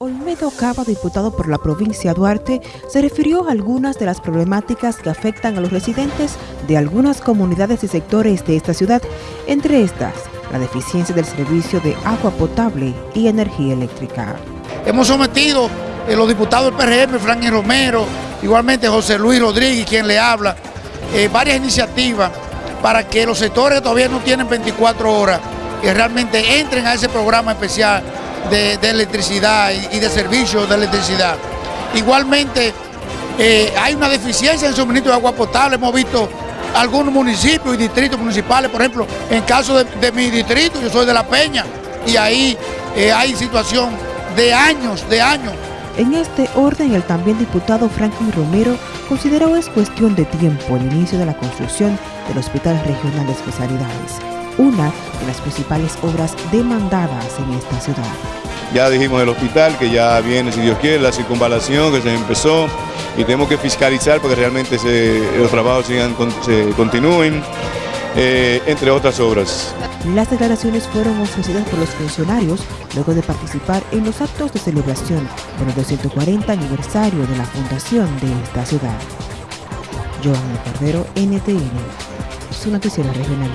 Olmedo Cava, diputado por la provincia de Duarte, se refirió a algunas de las problemáticas que afectan a los residentes de algunas comunidades y sectores de esta ciudad, entre estas, la deficiencia del servicio de agua potable y energía eléctrica. Hemos sometido eh, los diputados del PRM, Franklin Romero, igualmente José Luis Rodríguez, quien le habla, eh, varias iniciativas para que los sectores que todavía no tienen 24 horas, que realmente entren a ese programa especial de, electricidad y, de servicios de electricidad. Igualmente, eh, hay una deficiencia en suministro de agua potable. Hemos visto algunos municipios y distritos municipales, por ejemplo, en caso de, mi distrito, yo soy de La Peña, y ahí eh, hay situación de años, de años. En este orden, el también diputado Franklin Romero consideró es cuestión de tiempo el inicio de la construcción del Hospital Regional de Especialidades, una de las principales obras demandadas en esta ciudad. Ya dijimos el hospital, que ya viene, si Dios quiere, la circunvalación que se empezó y tenemos que fiscalizar porque realmente los trabajos sigan, se continúen, eh, entre otras obras. Las declaraciones fueron ofrecidas por los funcionarios luego de participar en los actos de celebración por el 240 aniversario de la fundación de esta ciudad. Joan Cordero, NTN, su noticiero regional.